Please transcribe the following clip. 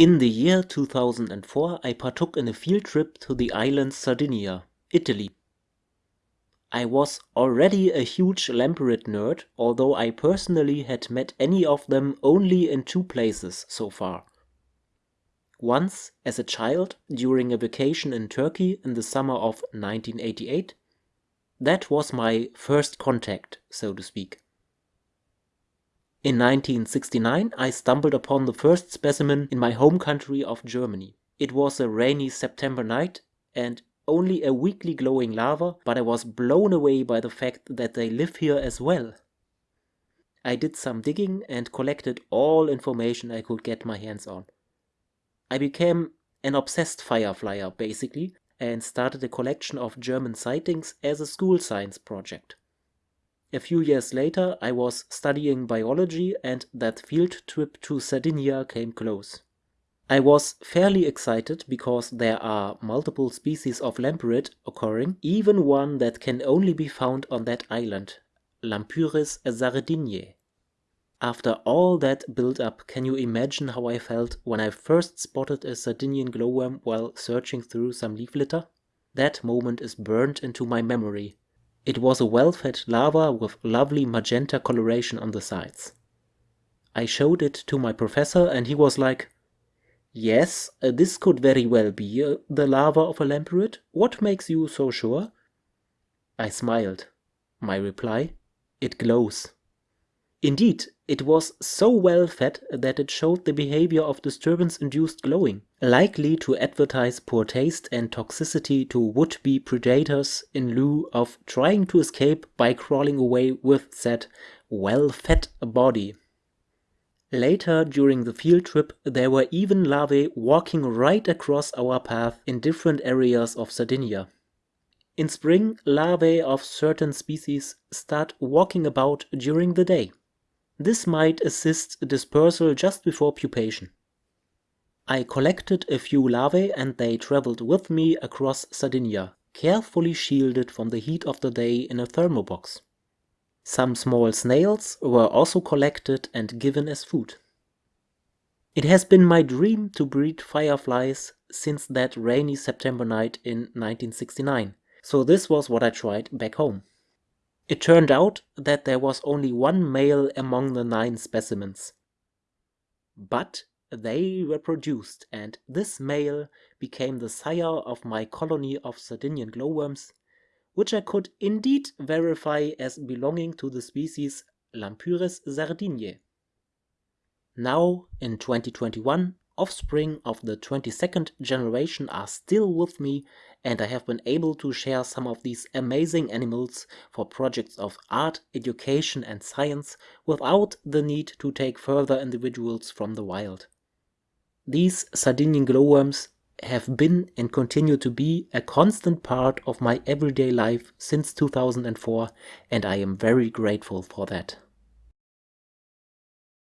In the year 2004 I partook in a field trip to the island Sardinia, Italy. I was already a huge lampyrid nerd, although I personally had met any of them only in two places so far. Once as a child during a vacation in Turkey in the summer of 1988. That was my first contact, so to speak. In 1969 I stumbled upon the first specimen in my home country of Germany. It was a rainy September night and only a weakly glowing larva, but I was blown away by the fact that they live here as well. I did some digging and collected all information I could get my hands on. I became an obsessed fireflyer basically and started a collection of German sightings as a school science project. A few years later, I was studying biology and that field trip to Sardinia came close. I was fairly excited because there are multiple species of lampyrid occurring, even one that can only be found on that island, Lampyris sardiniae. After all that build-up, can you imagine how I felt when I first spotted a Sardinian glowworm while searching through some leaf litter? That moment is burned into my memory, it was a well-fed larva with lovely magenta coloration on the sides. I showed it to my professor and he was like, Yes, uh, this could very well be uh, the larva of a lampyrid. What makes you so sure? I smiled. My reply, it glows. Indeed, it was so well fed that it showed the behavior of disturbance-induced glowing, likely to advertise poor taste and toxicity to would-be predators in lieu of trying to escape by crawling away with said well-fed body. Later during the field trip there were even larvae walking right across our path in different areas of Sardinia. In spring, larvae of certain species start walking about during the day. This might assist dispersal just before pupation. I collected a few larvae and they traveled with me across Sardinia, carefully shielded from the heat of the day in a thermobox. Some small snails were also collected and given as food. It has been my dream to breed fireflies since that rainy September night in 1969, so this was what I tried back home. It turned out that there was only one male among the nine specimens. But they reproduced and this male became the sire of my colony of Sardinian glowworms, which I could indeed verify as belonging to the species Lampyris sardiniae. Now, in 2021, offspring of the 22nd generation are still with me and I have been able to share some of these amazing animals for projects of art, education and science without the need to take further individuals from the wild. These Sardinian glowworms have been and continue to be a constant part of my everyday life since 2004 and I am very grateful for that.